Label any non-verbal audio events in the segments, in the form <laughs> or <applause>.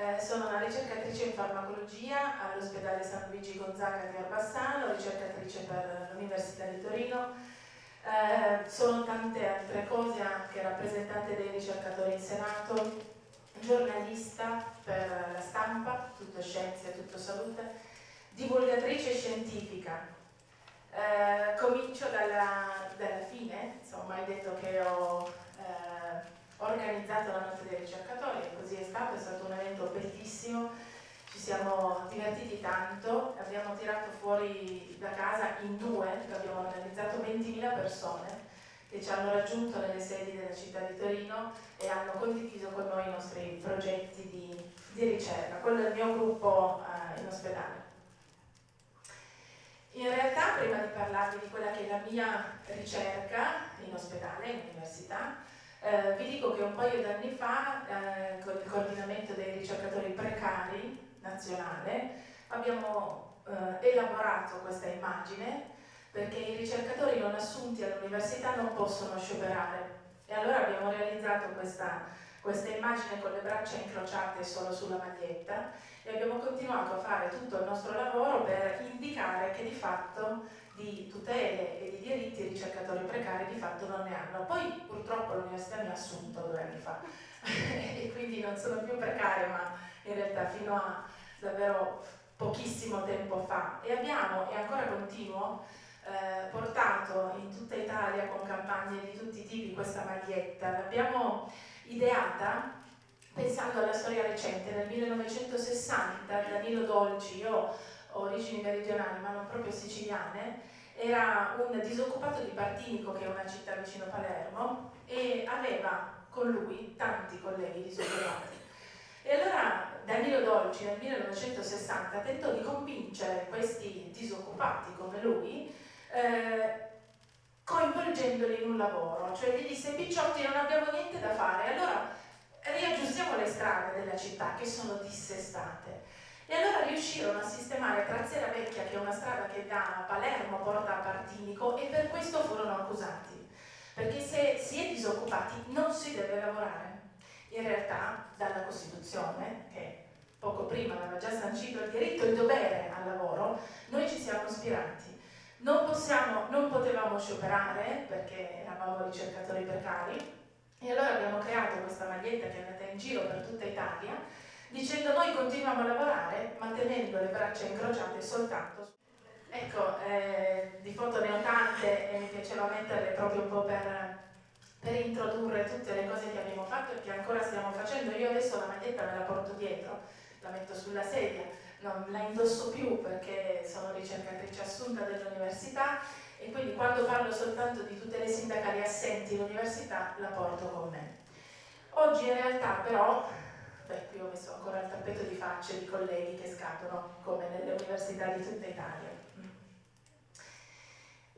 Eh, sono una ricercatrice in farmacologia all'ospedale San Luigi Gonzaga di Orbassano, ricercatrice per l'Università di Torino. Eh, sono tante altre cose, anche rappresentante dei ricercatori in Senato, giornalista per la stampa, tutto scienze, tutto salute, divulgatrice scientifica. Eh, comincio dalla, dalla, fine, insomma hai detto che ho organizzato la notte dei ricercatori e così è stato, è stato un evento bellissimo, ci siamo divertiti tanto, abbiamo tirato fuori da casa in due, abbiamo organizzato 20.000 persone che ci hanno raggiunto nelle sedi della città di Torino e hanno condiviso con noi i nostri progetti di, di ricerca. Quello il mio gruppo eh, in ospedale. In realtà, prima di parlarvi di quella che è la mia ricerca in ospedale, eh, vi dico che un paio d'anni fa, eh, con il coordinamento dei ricercatori precari nazionale, abbiamo eh, elaborato questa immagine perché i ricercatori non assunti all'università non possono scioperare. E allora abbiamo realizzato questa, questa immagine con le braccia incrociate solo sulla maglietta e abbiamo continuato a fare tutto il nostro lavoro per indicare che di fatto di tutele e di diritti i ricercatori precari di fatto non ne hanno. Poi purtroppo l'università mi ha assunto due anni fa <laughs> e quindi non sono più precaria ma in realtà fino a davvero pochissimo tempo fa e abbiamo, e ancora continuo, eh, portato in tutta Italia con campagne di tutti i tipi questa maglietta. L'abbiamo ideata pensando alla storia recente, nel 1960 Danilo Dolci, io origini meridionali ma non proprio siciliane, era un disoccupato di Partinico, che è una città vicino Palermo, e aveva con lui tanti colleghi disoccupati. E allora Danilo Dolci nel 1960 tentò di convincere questi disoccupati come lui eh, coinvolgendoli in un lavoro, cioè gli disse picciotti non abbiamo niente da fare, allora riaggiustiamo le strade della città che sono dissestate. E allora riuscirono a sistemare Trazzera Vecchia, che è una strada che da Palermo porta a Partinico, e per questo furono accusati. Perché se si è disoccupati non si deve lavorare. In realtà, dalla Costituzione, che poco prima aveva già sancito il diritto e il dovere al lavoro, noi ci siamo ispirati non, possiamo, non potevamo scioperare perché eravamo ricercatori precari e allora abbiamo creato questa maglietta che è andata in giro per tutta Italia dicendo noi continuiamo a lavorare mantenendo le braccia incrociate soltanto ecco, eh, di foto ne ho tante e mi piaceva metterle proprio un po' per, per introdurre tutte le cose che abbiamo fatto e che ancora stiamo facendo io adesso la maglietta me la porto dietro la metto sulla sedia non la indosso più perché sono ricercatrice assunta dell'università e quindi quando parlo soltanto di tutte le sindacali assenti in università la porto con me. Oggi in realtà però, beh qui ho messo ancora il tappeto di facce di colleghi che scadono come nelle università di tutta Italia.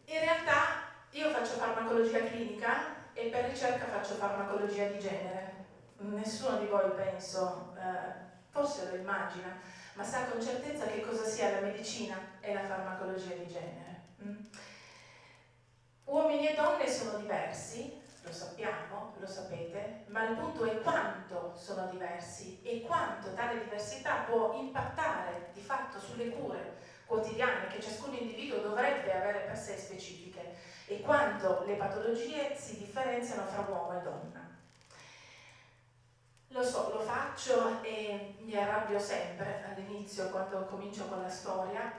In realtà io faccio farmacologia clinica e per ricerca faccio farmacologia di genere. Nessuno di voi penso, eh, forse lo immagina, ma sa con certezza che cosa sia la medicina e la farmacologia di genere. Mm? Uomini e donne sono diversi, lo sappiamo, lo sapete, ma il punto è quanto sono diversi e quanto tale diversità può impattare di fatto sulle cure quotidiane che ciascun individuo dovrebbe avere per sé specifiche e quanto le patologie si differenziano fra uomo e donna. Lo so, lo faccio e mi arrabbio sempre all'inizio quando comincio con la storia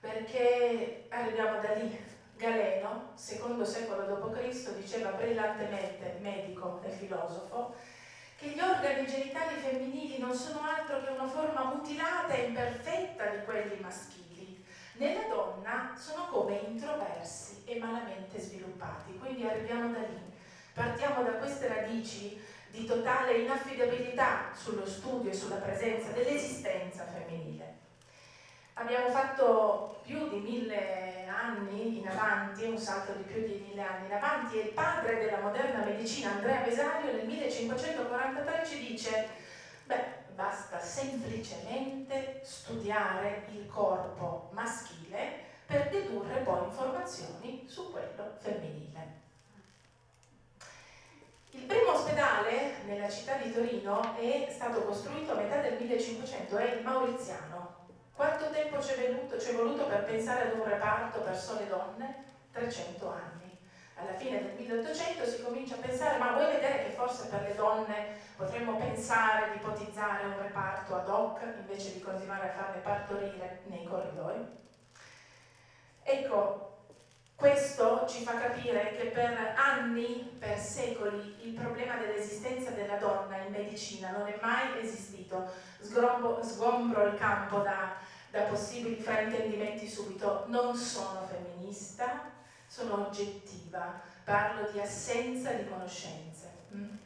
perché arriviamo da lì. Galeno, secondo secolo d.C., diceva brillantemente, medico e filosofo, che gli organi genitali femminili non sono altro che una forma mutilata e imperfetta di quelli maschili. Nella donna sono come introversi e malamente sviluppati, quindi arriviamo da lì. Partiamo da queste radici di totale inaffidabilità sullo studio e sulla presenza dell'esistenza femminile. Abbiamo fatto più di mille anni in avanti, un salto di più di mille anni in avanti, e il padre della moderna medicina, Andrea Vesario, nel 1543 ci dice beh, basta semplicemente studiare il corpo maschile per dedurre poi informazioni su quello femminile. Il primo ospedale nella città di Torino è stato costruito a metà del 1500, è il mauriziano. Quanto tempo ci è, voluto, per pensare ad un reparto per sole donne? 300 anni. Alla fine del 1800 si comincia a pensare, ma vuoi vedere che forse per le donne potremmo pensare di ipotizzare un reparto ad hoc invece di continuare a farle partorire nei corridoi? Ecco, questo ci fa capire che per anni, per secoli, il problema dell'esistenza della donna in medicina non è mai esistito. Sgrombo, sgombro il campo da, da possibili fraintendimenti subito. Non sono femminista, sono oggettiva, parlo di assenza di conoscenze. Mm?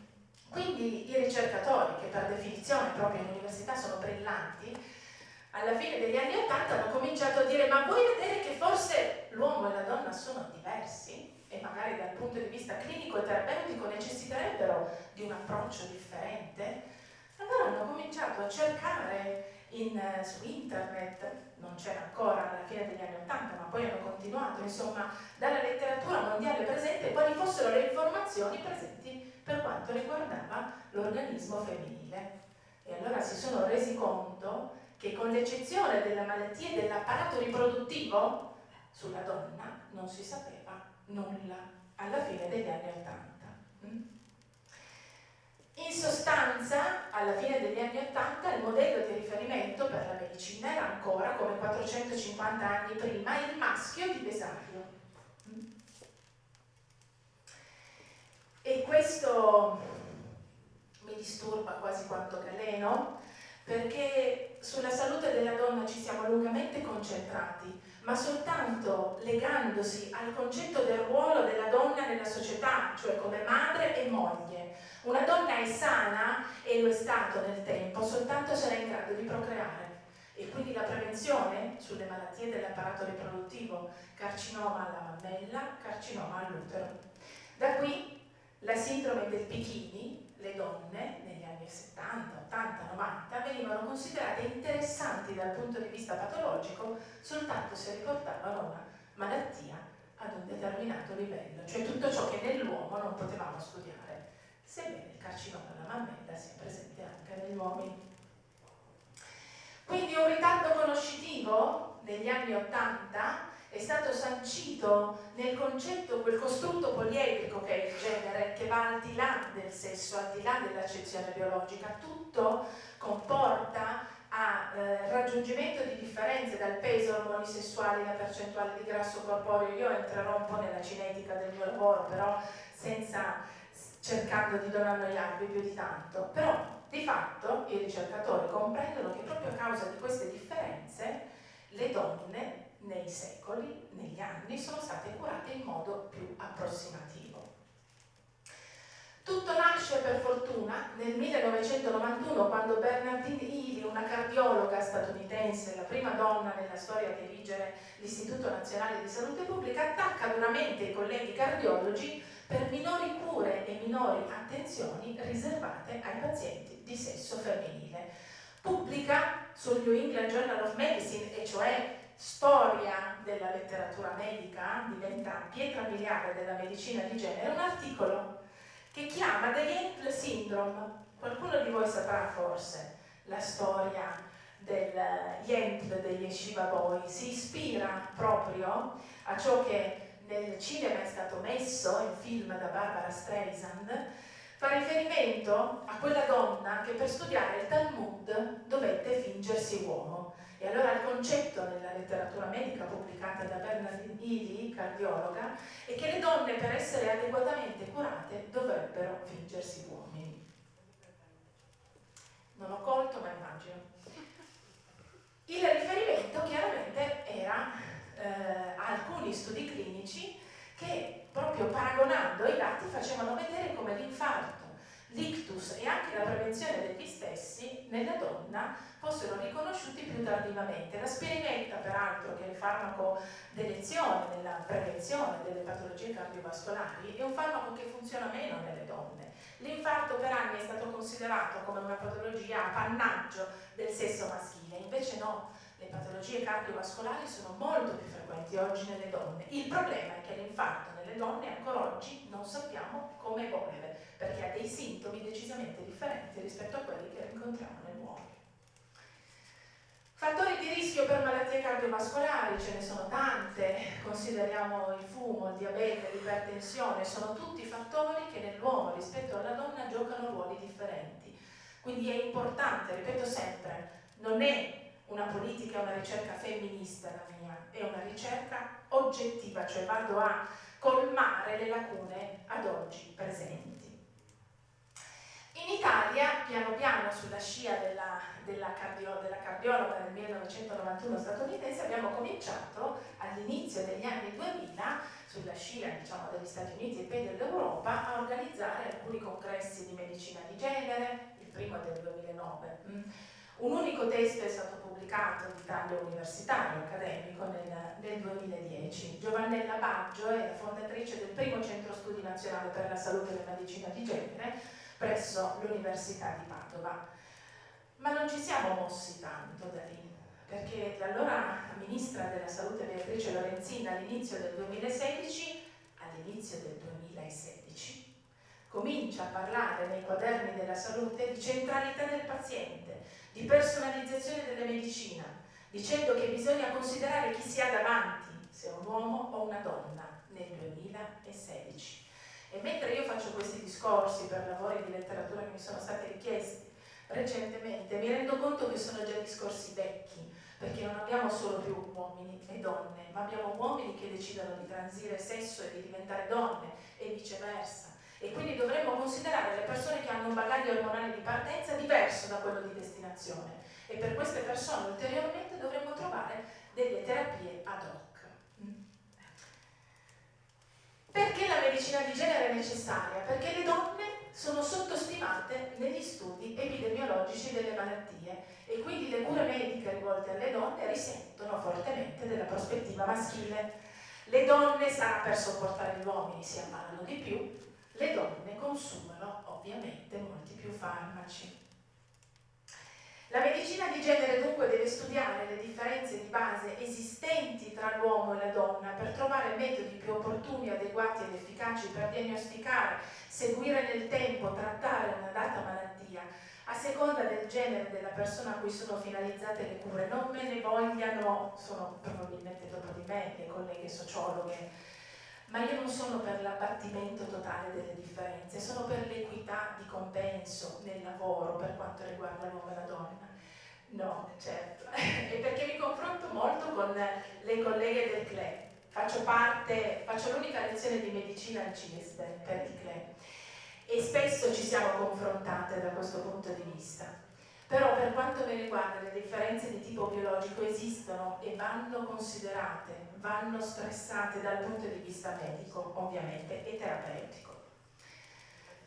Quindi i ricercatori, che per definizione proprio in università sono brillanti, alla fine degli anni Ottanta hanno cominciato a dire ma vuoi vedere che forse l'uomo e la donna sono diversi e magari dal punto di vista clinico e terapeutico necessiterebbero di un approccio differente? Allora hanno cominciato a cercare in, su internet, non c'era ancora alla fine degli anni Ottanta, ma poi hanno continuato, insomma, dalla letteratura mondiale presente, quali fossero le informazioni presenti per quanto riguardava l'organismo femminile. E allora si sono resi conto che con l'eccezione della malattia dell'apparato riproduttivo, sulla donna non si sapeva nulla alla fine degli anni Ottanta. Mm? In sostanza, alla fine degli anni Ottanta, il modello di riferimento per la medicina era ancora, come 450 anni prima, il maschio di Besario. Mm? E questo mi disturba quasi quanto Galeno, perché sulla salute della donna ci siamo lungamente concentrati, ma soltanto legandosi al concetto del ruolo della donna nella società, cioè come madre e moglie. Una donna è sana, e lo è stato nel tempo, soltanto se è in grado di procreare. E quindi la prevenzione sulle malattie dell'apparato riproduttivo, carcinoma alla mammella, carcinoma all'utero. Da qui la sindrome del bikini, le donne negli anni 70, 80, 90 venivano considerate interessanti dal punto di vista patologico soltanto se riportavano una malattia ad un determinato livello, cioè tutto ciò che nell'uomo non potevamo studiare, sebbene il carcinoma alla mammella sia presente anche negli uomini. Quindi un ritardo conoscitivo negli anni 80 è stato sancito nel concetto, quel costrutto poliedrico che è il genere, che va al di là del sesso, al di là dell'accezione biologica, tutto comporta a eh, raggiungimento di differenze dal peso, ormoni sessuali, la percentuale di grasso corporeo. Io entrerò un po' nella cinetica del mio lavoro, però senza cercando di non annoiarvi più di tanto. Però di fatto i ricercatori comprendono che proprio a causa di queste differenze secoli, negli anni, sono state curate in modo più approssimativo. Tutto nasce per fortuna nel 1991 quando Bernardine Healy, una cardiologa statunitense, la prima donna nella storia a dirigere l'Istituto Nazionale di Salute Pubblica, attacca duramente i colleghi cardiologi per minori cure e minori attenzioni riservate ai pazienti di sesso femminile. Pubblica sul New England Journal of Medicine, e cioè storia della letteratura medica, diventa pietra miliare della medicina di genere, un articolo che chiama The Yentl Syndrome. Qualcuno di voi saprà forse la storia del Yentl degli Yeshiva Boy, si ispira proprio a ciò che nel cinema è stato messo in film da Barbara Streisand, fa riferimento a quella donna che per studiare il Talmud dovette fingersi uomo e allora il concetto nella letteratura medica pubblicata da Bernardine Healy, cardiologa, è che le donne per essere adeguatamente curate dovrebbero fingersi uomini. Non ho colto, ma immagino. Il riferimento chiaramente era eh, a alcuni studi clinici che proprio paragonando i dati facevano vedere come l'infarto l'ictus e anche la prevenzione degli stessi nella donna fossero riconosciuti più tardivamente. La spirinetta, peraltro, che è il farmaco d'elezione nella prevenzione delle patologie cardiovascolari, è un farmaco che funziona meno nelle donne. L'infarto per anni è stato considerato come una patologia appannaggio del sesso maschile, invece no, le patologie cardiovascolari sono molto più frequenti oggi nelle donne. Il problema è che l'infarto nelle donne ancora oggi non sappiamo come evolve, perché ha dei sintomi decisamente differenti rispetto a quelli che rincontriamo nell'uomo. Fattori di rischio per malattie cardiovascolari, ce ne sono tante, consideriamo il fumo, il diabete, l'ipertensione, sono tutti fattori che nell'uomo rispetto alla donna giocano ruoli differenti. Quindi è importante, ripeto sempre, non è una politica, una ricerca femminista la mia, è una ricerca oggettiva, cioè vado a colmare le lacune ad oggi presenti. In Italia, piano piano, sulla scia della, della, cardio, della cardiologa del 1991 statunitense, abbiamo cominciato all'inizio degli anni 2000, sulla scia diciamo, degli Stati Uniti e poi dell'Europa, a organizzare alcuni congressi di medicina di genere, il primo del 2009. Mm. Un unico testo è stato pubblicato di taglio universitario, accademico, nel, nel 2010. Giovannella Baggio è la fondatrice del primo centro studi nazionale per la salute e la medicina di genere, presso l'Università di Padova. Ma non ci siamo mossi tanto da lì, perché l'allora Ministra della Salute Beatrice Lorenzin all'inizio del 2016, all'inizio del 2016, comincia a parlare nei quaderni della salute di centralità del paziente, di personalizzazione della medicina, dicendo che bisogna considerare chi si ha davanti, se un uomo o una donna, nel 2016. E mentre io faccio questi discorsi per lavori di letteratura che mi sono stati richiesti recentemente, mi rendo conto che sono già discorsi vecchi, perché non abbiamo solo più uomini e donne, ma abbiamo uomini che decidono di transire sesso e di diventare donne e viceversa. E quindi dovremmo considerare le persone che hanno un bagaglio ormonale di partenza diverso da quello di destinazione. E per queste persone ulteriormente dovremmo trovare delle terapie ad hoc. Perché la medicina di genere è necessaria? Perché le donne sono sottostimate negli studi epidemiologici delle malattie e quindi le cure mediche rivolte alle donne risentono fortemente della prospettiva maschile. Le donne, sarà per sopportare gli uomini, si ammalano di più, le donne consumano ovviamente molti più farmaci. La medicina di genere dunque deve studiare le differenze di base esistenti tra l'uomo e la donna per trovare metodi più opportuni, adeguati ed efficaci per diagnosticare, seguire nel tempo, trattare una data malattia a seconda del genere della persona a cui sono finalizzate le cure. Non me ne vogliano, sono probabilmente dopo di me le colleghe sociologhe, ma io non sono per l'abbattimento totale delle differenze, sono per l'equità di compenso nel lavoro per quanto riguarda l'uomo e la donna. No, certo, <laughs> e perché mi confronto molto con le colleghe del CLE. Faccio parte, faccio l'unica lezione di medicina al CISBE per il CLE e spesso ci siamo confrontate da questo punto di vista. Però per quanto mi riguarda le differenze di tipo biologico esistono e vanno considerate, vanno stressate dal punto di vista medico ovviamente e terapeutico.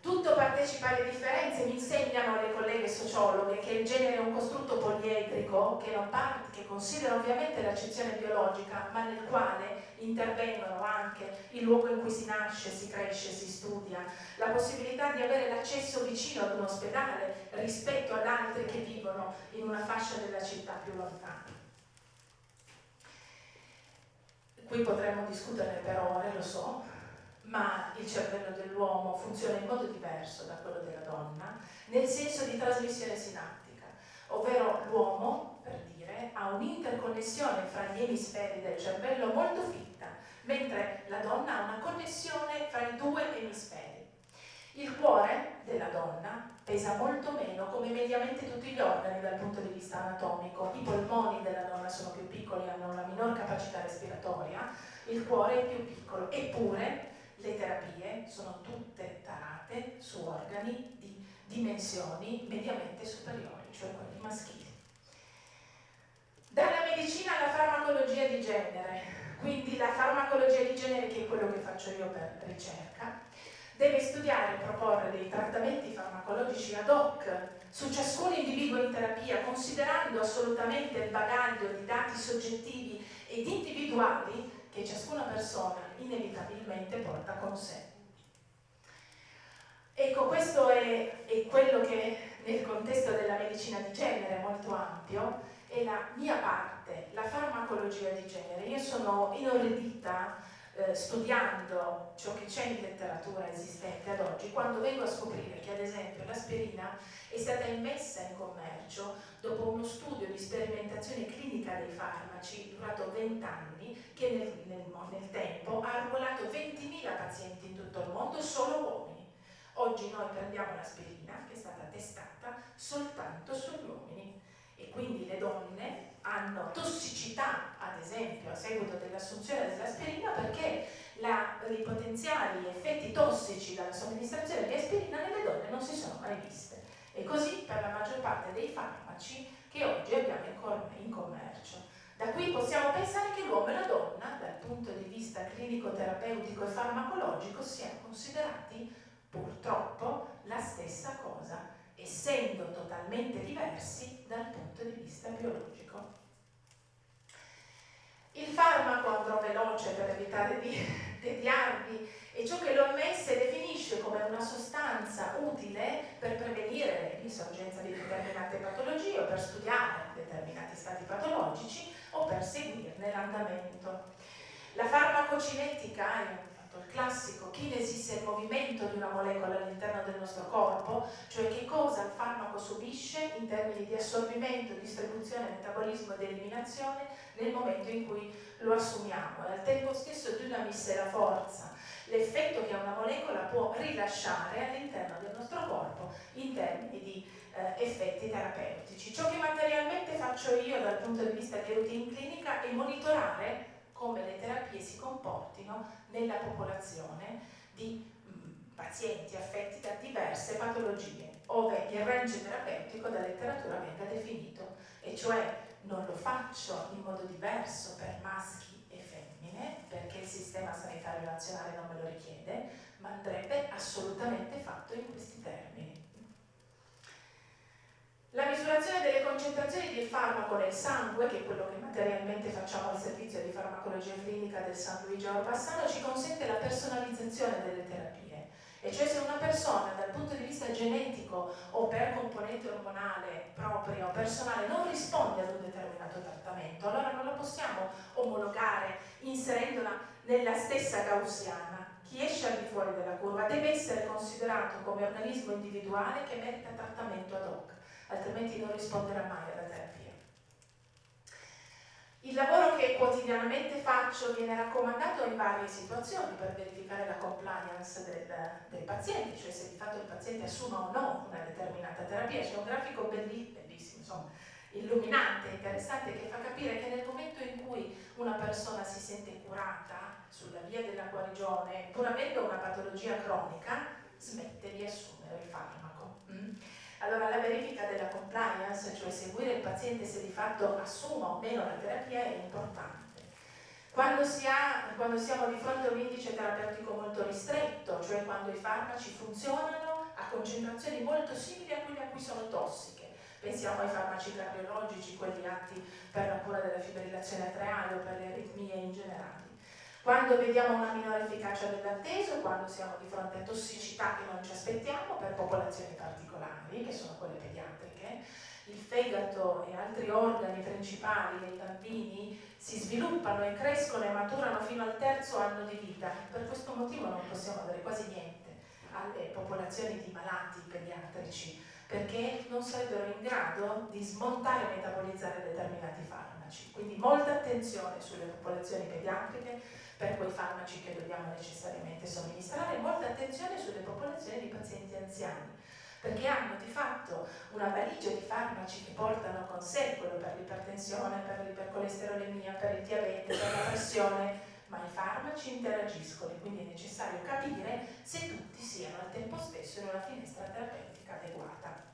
Tutto partecipa alle differenze, mi insegnano le colleghe sociologhe che il genere è un costrutto poliedrico che, che considera ovviamente l'accezione biologica ma nel quale intervengono anche il luogo in cui si nasce, si cresce, si studia, la possibilità di avere l'accesso vicino ad un ospedale rispetto ad altri che vivono in una fascia della città più lontana. Qui potremmo discuterne per ore, lo so, ma il cervello dell'uomo funziona in modo diverso da quello della donna, nel senso di trasmissione sinaptica, ovvero l'uomo, per dire, ha un'interconnessione fra gli emisferi del cervello molto fitta, mentre la donna ha una connessione fra i due emisferi. Il cuore della donna pesa molto meno come mediamente tutti gli organi dal punto di vista anatomico. I polmoni della donna sono più piccoli, hanno una minor capacità respiratoria, il cuore è più piccolo, eppure le terapie sono tutte tarate su organi di dimensioni mediamente superiori, cioè quelli maschili. Dalla medicina alla farmacologia di genere, quindi la farmacologia di genere che è quello che faccio io per ricerca, deve studiare e proporre dei trattamenti farmacologici ad hoc su ciascun individuo in terapia, considerando assolutamente il bagaglio di dati soggettivi ed individuali che ciascuna persona inevitabilmente porta con sé. Ecco, questo è, è quello che nel contesto della medicina di genere molto ampio è la mia parte, la farmacologia di genere. Io sono inorridita eh, studiando ciò che c'è in letteratura esistente ad oggi, quando vengo a scoprire che ad esempio l'aspirina è stata immessa in commercio dopo uno studio di sperimentazione clinica dei farmaci durato 20 anni, che nel, nel, nel tempo ha arruolato 20.000 pazienti in tutto il mondo, solo uomini. Oggi noi prendiamo l'aspirina che è stata testata soltanto sugli uomini e quindi le donne hanno tossicità, ad esempio, a seguito dell'assunzione dell'aspirina perché la, i potenziali effetti tossici dalla somministrazione di aspirina nelle donne non si sono mai viste. E così per la maggior parte dei farmaci che oggi abbiamo in commercio. Da qui possiamo pensare che l'uomo e la donna, dal punto di vista clinico-terapeutico e farmacologico, siano considerati purtroppo la stessa cosa, essendo totalmente diversi dal punto di vista biologico. Il farmaco, andrò veloce per evitare di <laughs> tediarvi, è ciò che l'OMS definisce come una sostanza utile per prevenire l'insorgenza di determinate patologie o per studiare determinati stati patologici o per seguirne l'andamento. La farmacocinetica è il classico kinesis è il movimento di una molecola all'interno del nostro corpo, cioè che cosa il farmaco subisce in termini di assorbimento, distribuzione, metabolismo ed eliminazione nel momento in cui lo assumiamo al tempo stesso di una missera forza l'effetto che una molecola può rilasciare all'interno del nostro corpo in termini di eh, effetti terapeutici. Ciò che materialmente faccio io dal punto di vista di routine clinica è monitorare come le terapie si comportino nella popolazione di mh, pazienti affetti da diverse patologie, ove il range terapeutico dalla letteratura venga definito, e cioè non lo faccio in modo diverso per maschi e femmine, perché il sistema sanitario nazionale non me lo richiede, ma andrebbe assolutamente fatto in questi termini. La misurazione delle concentrazioni di farmaco nel sangue, che è quello che materialmente facciamo al servizio di farmacologia clinica del San Luigi Orbassano, ci consente la personalizzazione delle terapie. E cioè se una persona dal punto di vista genetico o per componente ormonale propria o personale non risponde ad un determinato trattamento, allora non la possiamo omologare inserendola nella stessa gaussiana. Chi esce al di fuori della curva deve essere considerato come organismo individuale che merita trattamento ad hoc altrimenti non risponderà mai alla terapia. Il lavoro che quotidianamente faccio viene raccomandato in varie situazioni per verificare la compliance del, del paziente, cioè se di fatto il paziente assuma o no una determinata terapia. C'è un grafico bellissimo, bellissimo insomma, illuminante, interessante, che fa capire che nel momento in cui una persona si sente curata sulla via della guarigione, pur avendo una patologia cronica, smette di assumere il farmaco. Mm? Allora la verifica della compliance, cioè seguire il paziente se di fatto assuma o meno la terapia, è importante. Quando, si ha, quando siamo di fronte a un indice terapeutico molto ristretto, cioè quando i farmaci funzionano a concentrazioni molto simili a quelle a cui sono tossiche, pensiamo ai farmaci cardiologici, quelli atti per la cura della fibrillazione atriale o per le aritmie in generale. Quando vediamo una minore efficacia dell'atteso, quando siamo di fronte a tossicità che non ci aspettiamo per popolazioni particolari, che sono quelle pediatriche, il fegato e altri organi principali dei bambini si sviluppano e crescono e maturano fino al terzo anno di vita. Per questo motivo non possiamo dare quasi niente alle popolazioni di malati pediatrici, perché non sarebbero in grado di smontare e metabolizzare determinati farmaci. Quindi molta attenzione sulle popolazioni pediatriche, per quei farmaci che dobbiamo necessariamente somministrare, molta attenzione sulle popolazioni di pazienti anziani, perché hanno di fatto una valigia di farmaci che portano con sé quello per l'ipertensione, per l'ipercolesterolemia, per il diabete, per la pressione, ma i farmaci interagiscono e quindi è necessario capire se tutti siano al tempo stesso in una finestra terapeutica adeguata.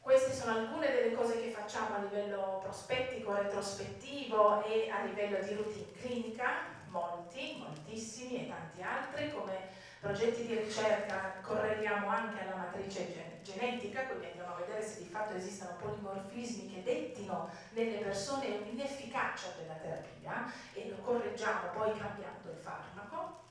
Queste sono alcune delle cose che facciamo a livello prospettico, retrospettivo e a livello di routine clinica, molti, moltissimi e tanti altri, come progetti di ricerca correliamo anche alla matrice gen genetica, quindi andiamo a vedere se di fatto esistono polimorfismi che dettino nelle persone un'inefficacia della terapia e lo correggiamo poi cambiando il farmaco.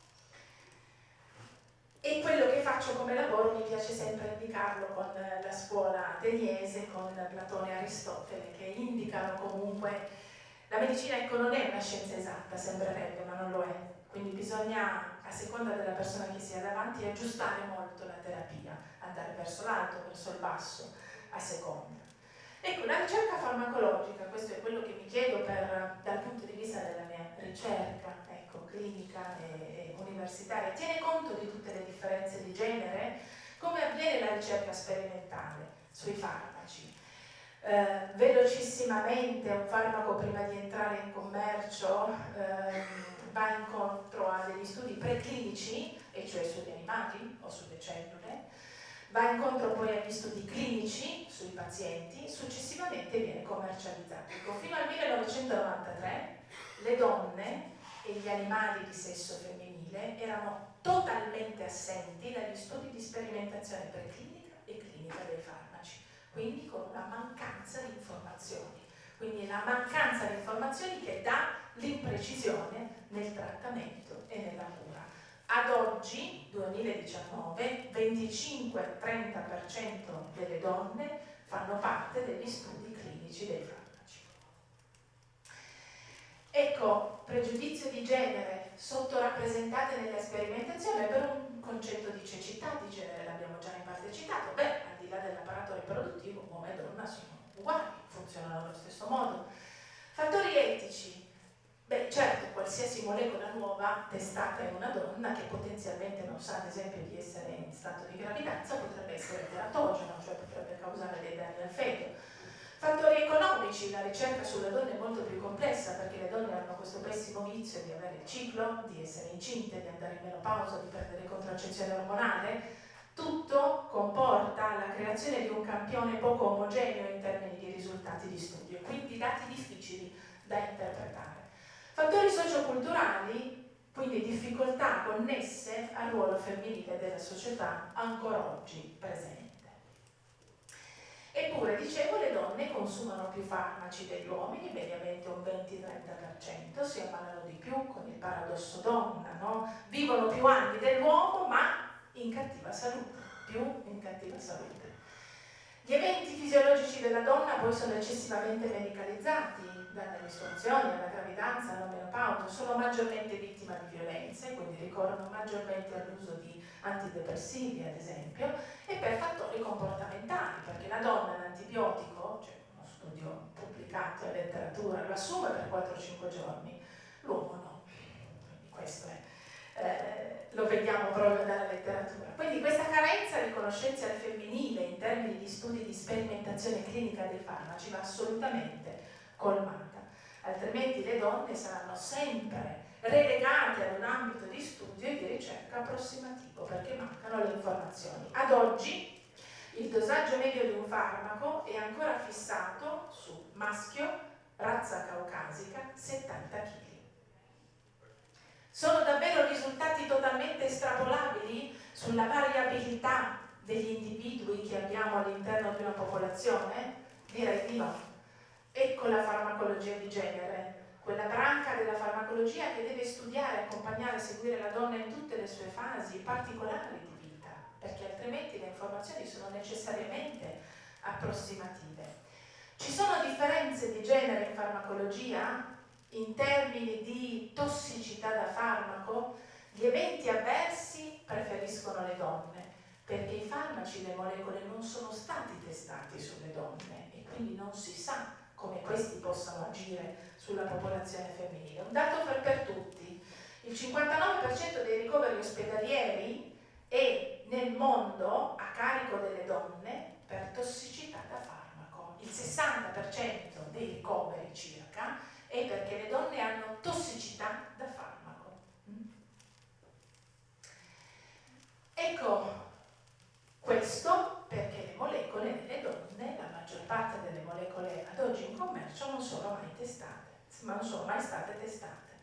E quello che faccio come lavoro mi piace sempre indicarlo con la scuola ateniese, con Platone e Aristotele, che indicano comunque La medicina ecco non è una scienza esatta, sembrerebbe, ma non lo è. Quindi bisogna, a seconda della persona che si ha davanti, aggiustare molto la terapia, andare verso l'alto, verso il basso, a seconda. Ecco, la ricerca farmacologica, questo è quello che mi chiedo per, dal punto di vista della mia ricerca clinica e, e universitaria, tiene conto di tutte le differenze di genere? Come avviene la ricerca sperimentale sui farmaci? Eh, velocissimamente un farmaco prima di entrare in commercio eh, va incontro a degli studi preclinici, e cioè sugli animali o sulle cellule, va incontro poi agli studi clinici sui pazienti, successivamente viene commercializzato. Ecco, fino al 1993 le donne e gli animali di sesso femminile erano totalmente assenti dagli studi di sperimentazione preclinica e clinica dei farmaci, quindi con una mancanza di informazioni. Quindi la mancanza di informazioni che dà l'imprecisione nel trattamento e nella cura. Ad oggi, 2019, 25-30% delle donne fanno parte degli studi clinici dei farmaci. Ecco, pregiudizio di genere sottorappresentate nella sperimentazione per un concetto di cecità di genere, l'abbiamo già in parte citato, beh, al di là dell'apparato riproduttivo, uomo e donna sono uguali, funzionano allo stesso modo. Fattori etici, Beh, certo, qualsiasi molecola nuova testata in una donna che potenzialmente non sa, ad esempio, di essere in stato di gravidanza, potrebbe essere teratogeno, cioè potrebbe causare dei danni al feto. Fattori economici, la ricerca sulle donne è molto più complessa perché le donne hanno questo pessimo vizio di avere il ciclo, di essere incinte, di andare in menopausa, di perdere contraccezione ormonale. Tutto comporta la creazione di un campione poco omogeneo in termini di risultati di studio, quindi dati difficili da interpretare. Fattori socioculturali, quindi difficoltà connesse al ruolo femminile della società ancora oggi presente. Eppure, dicevo, le donne consumano più farmaci degli uomini, mediamente un 20-30%, si ammalano di più con il paradosso donna, no? Vivono più anni dell'uomo, ma in cattiva salute, più in cattiva salute. Gli eventi fisiologici della donna poi sono eccessivamente medicalizzati, dalle istruzioni, alla gravidanza, alla menopausa, sono maggiormente vittime di violenze, quindi ricorrono maggiormente all'uso di antidepressivi ad esempio, e per fattori comportamentali, perché la donna l'antibiotico, cioè uno studio pubblicato in letteratura, lo assume per 4-5 giorni, l'uomo no, quindi questo è. Eh, lo vediamo proprio dalla letteratura. Quindi questa carenza di conoscenze al femminile in termini di studi di sperimentazione clinica dei farmaci va assolutamente colmata, altrimenti le donne saranno sempre relegate ad un ambito di studio e di ricerca approssimativo perché mancano le informazioni. Ad oggi il dosaggio medio di un farmaco è ancora fissato su maschio, razza caucasica, 70 kg. Sono davvero risultati totalmente estrapolabili sulla variabilità degli individui che abbiamo all'interno di una popolazione? Direi di no. Ecco la farmacologia di genere, quella branca della farmacologia che deve studiare, accompagnare, seguire la donna in tutte le sue fasi particolari di vita, perché altrimenti le informazioni sono necessariamente approssimative. Ci sono differenze di genere in farmacologia in termini di tossicità da farmaco? Gli eventi avversi preferiscono le donne, perché i farmaci, le molecole non sono stati testati sulle donne e quindi non si sa come questi possano agire sulla popolazione femminile. Un dato per, per tutti, il 59% dei ricoveri ospedalieri è nel mondo a carico delle donne per tossicità da farmaco. Il 60% dei ricoveri circa è perché le donne hanno tossicità da farmaco. Mm? Ecco, questo perché le molecole nelle donne, la maggior parte delle molecole ad oggi in commercio non sono mai testate, ma non sono mai state testate.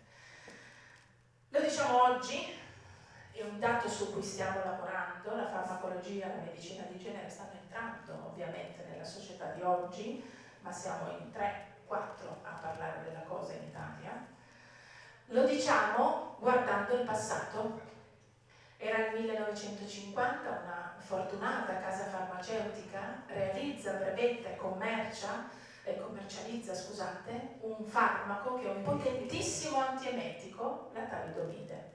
Lo diciamo oggi, è un dato su cui stiamo lavorando, la farmacologia, la medicina di genere stanno entrando ovviamente nella società di oggi, ma siamo in 3-4 a parlare della cosa in Italia. Lo diciamo guardando il passato, era il 1950, una fortunata casa farmaceutica realizza, brevetta e commercia commercializza scusate, un farmaco che è un potentissimo antiemetico, la talidomide.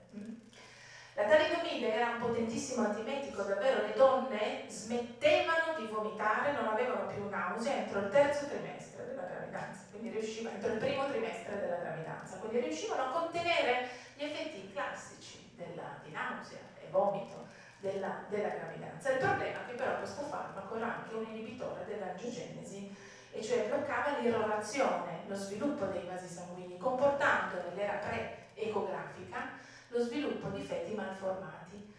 La talidomide era un potentissimo antiemetico, davvero le donne smettevano di vomitare, non avevano più nausea entro il terzo trimestre della gravidanza, quindi riuscivano, entro il primo trimestre della gravidanza, quindi riuscivano a contenere gli effetti classici della, di nausea e vomito della, della gravidanza. Il problema è che però questo farmaco era anche un inibitore dell'angiogenesi e cioè bloccava l'irrorazione, lo sviluppo dei vasi sanguigni, comportando nell'era pre-ecografica lo sviluppo di feti malformati.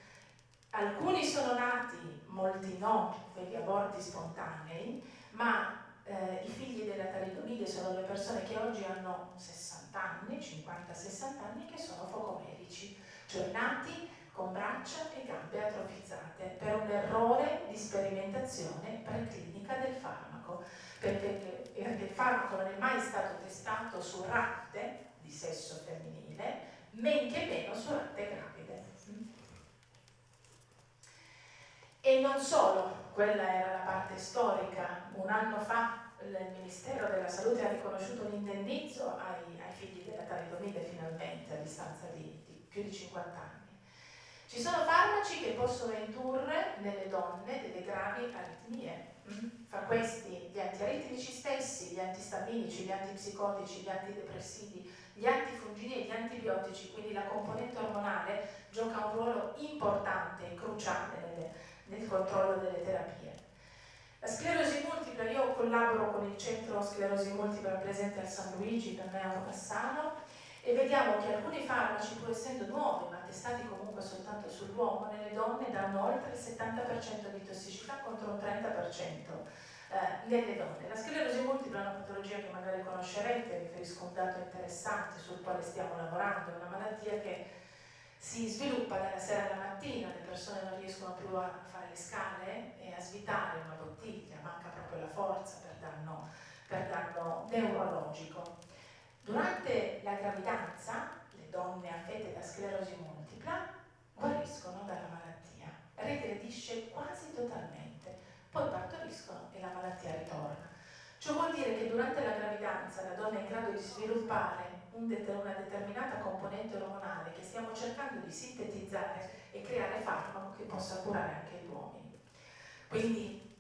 Alcuni sono nati, molti no, per gli aborti spontanei, ma eh, i figli della talidomide sono le persone che oggi hanno 60 anni, 50-60 anni, che sono focomerici, cioè nati con braccia e gambe atrofizzate per un errore di sperimentazione preclinica del farmaco, perché, il farmaco non è mai stato testato su ratte di sesso femminile, men che meno su ratte gravide. E non solo, quella era la parte storica, un anno fa il Ministero della Salute ha riconosciuto un indennizzo ai, ai figli della talidomide finalmente a distanza di, di più di 50 anni. Ci sono farmaci che possono indurre nelle donne delle gravi aritmie, fra questi gli antiaritmici stessi, gli antistaminici, gli antipsicotici, gli antidepressivi, gli antifungini e gli antibiotici, quindi la componente ormonale gioca un ruolo importante e cruciale nelle, nel controllo delle terapie. La sclerosi multipla, io collaboro con il centro sclerosi multipla presente al San Luigi, per me a Cassano, e vediamo che alcuni farmaci, pur essendo nuovi, ma testati comunque soltanto sull'uomo, nelle donne danno oltre il 70% di tossicità contro un 30% eh, nelle donne. La sclerosi multipla è una patologia che magari conoscerete, riferisco un dato interessante sul quale stiamo lavorando, è una malattia che si sviluppa dalla sera alla mattina, le persone non riescono più a fare le scale e a svitare una bottiglia, manca proprio la forza per danno, per danno neurologico. Durante la gravidanza, le donne affette da sclerosi multipla guariscono dalla malattia, regredisce quasi totalmente poi partoriscono e la malattia ritorna. Ciò vuol dire che durante la gravidanza la donna è in grado di sviluppare un una determinata componente ormonale che stiamo cercando di sintetizzare e creare farmaco che possa curare anche gli uomini. Quindi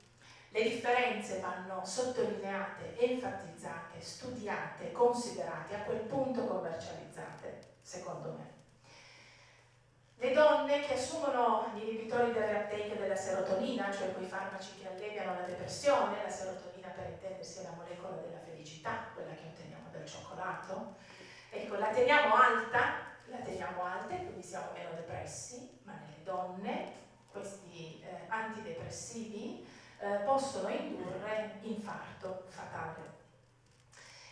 le differenze vanno sottolineate, enfatizzate, studiate, considerate, a quel punto commercializzate, secondo me. Le donne che assumono gli inibitori del reuptake della serotonina, cioè quei farmaci che alleviano la depressione, la serotonina per intendersi è la molecola della felicità, quella che otteniamo dal cioccolato, ecco, la teniamo alta, la teniamo alta e quindi siamo meno depressi, ma nelle donne questi eh, antidepressivi eh, possono indurre infarto fatale.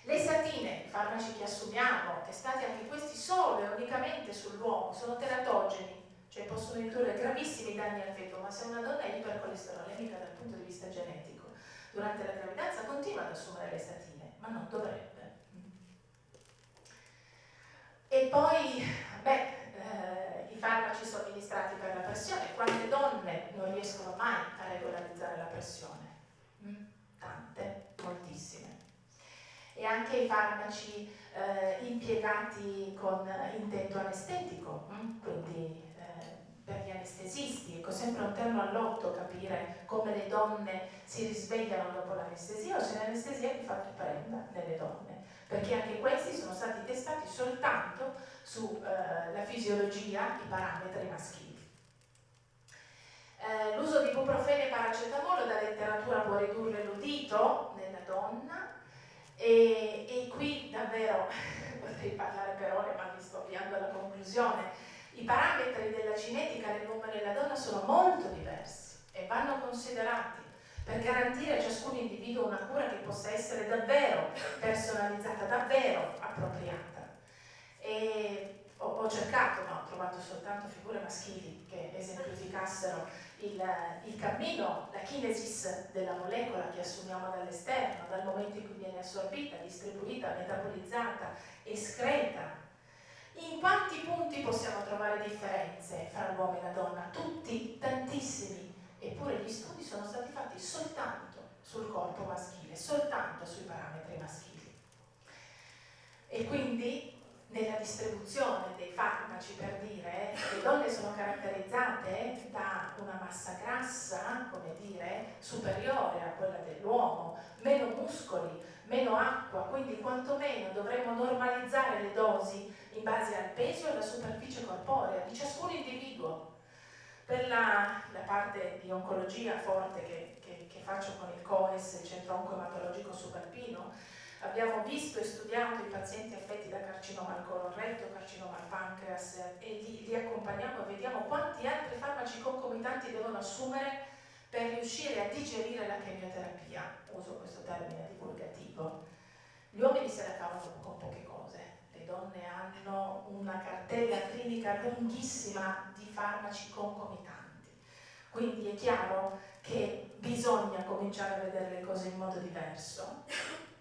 Le statine, i farmaci che assumiamo, testati anche questi solo e unicamente sull'uomo, sono teratogeni, cioè possono indurre gravissimi danni al feto, ma se una donna è ipercolesterolemica dal punto di vista genetico, durante la gravidanza continua ad assumere le statine, ma non dovrebbe. E poi, beh, eh, i farmaci somministrati per la pressione, quante donne non riescono mai a regolarizzare la pressione? Mm? Tante, moltissime e anche i farmaci eh, impiegati con intento anestetico, mm? quindi eh, per gli anestesisti, ecco sempre un terno all'otto capire come le donne si risvegliano dopo l'anestesia o se l'anestesia di fatto prenda nelle donne, perché anche questi sono stati testati soltanto sulla eh, fisiologia, i parametri maschili. Eh, l'uso di ibuprofene e paracetamolo da letteratura può ridurre l'udito nella donna, e, e qui davvero <laughs> potrei parlare per ore, ma mi sto avviando alla conclusione. I parametri della cinetica nell'uomo e nella donna sono molto diversi e vanno considerati per garantire a ciascun individuo una cura che possa essere davvero personalizzata, davvero appropriata. E ho, ho cercato, ma ho trovato soltanto figure maschili che esemplificassero il, il, cammino, la kinesis della molecola che assumiamo dall'esterno, dal momento in cui viene assorbita, distribuita, metabolizzata, escreta. In quanti punti possiamo trovare differenze fra l'uomo e la donna? Tutti, tantissimi, eppure gli studi sono stati fatti soltanto sul corpo maschile, soltanto sui parametri maschili. E quindi nella distribuzione dei farmaci, per dire, le donne sono caratterizzate da una massa grassa, come dire, superiore a quella dell'uomo, meno muscoli, meno acqua, quindi quantomeno dovremmo normalizzare le dosi in base al peso e alla superficie corporea di ciascun individuo. Per la, la parte di oncologia forte che, che, che, faccio con il COES, il Centro Oncoematologico Subalpino, abbiamo visto e studiato i pazienti affetti da carcinoma al colon retto, carcinoma al pancreas e li, li accompagniamo e vediamo quanti altri farmaci concomitanti devono assumere per riuscire a digerire la chemioterapia, uso questo termine divulgativo. Gli uomini se la cavano con poche cose, le donne hanno una cartella clinica lunghissima di farmaci concomitanti, quindi è chiaro che bisogna cominciare a vedere le cose in modo diverso,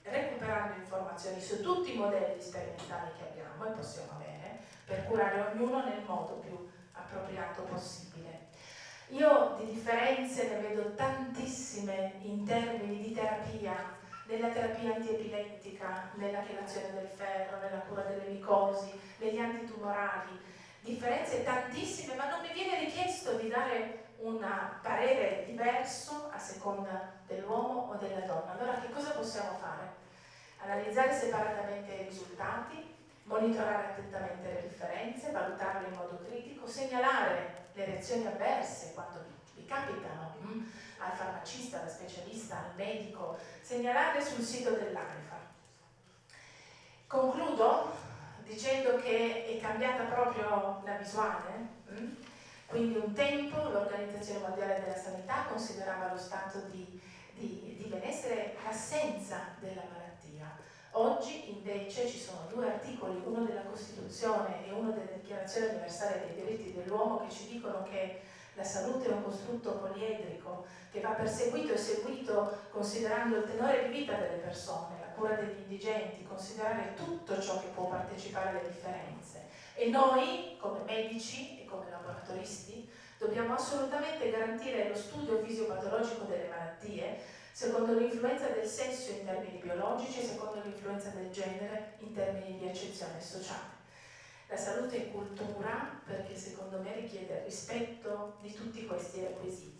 recuperando informazioni su tutti i modelli sperimentali che abbiamo e possiamo avere, per curare ognuno nel modo più appropriato possibile. Io di differenze ne vedo tantissime in termini di terapia, nella terapia antiepilettica, nella chelazione del ferro, nella cura delle micosi, negli antitumorali, differenze tantissime, ma non mi viene richiesto di dare un parere diverso a seconda dell'uomo o della donna. Allora che cosa possiamo fare? Analizzare separatamente i risultati, monitorare attentamente le differenze, valutarle in modo critico, segnalare le reazioni avverse quando vi, capitano mm, al farmacista, al specialista, al medico, segnalarle sul sito dell'AIFA. Concludo dicendo che è cambiata proprio la visuale, mm? Quindi un tempo l'Organizzazione Mondiale della Sanità considerava lo stato di, di, di benessere l'assenza della malattia Oggi invece ci sono due articoli, uno della Costituzione e uno della Dichiarazione universale dei diritti dell'uomo che ci dicono che la salute è un costrutto poliedrico che va perseguito e seguito considerando il tenore di vita delle persone, la cura degli indigenti, considerare tutto ciò che può partecipare alle differenze. E noi, come medici laboratoristi, dobbiamo assolutamente garantire lo studio fisiopatologico delle malattie secondo l'influenza del sesso in termini biologici e secondo l'influenza del genere in termini di accezione sociale. La salute è cultura perché secondo me richiede il rispetto di tutti questi requisiti.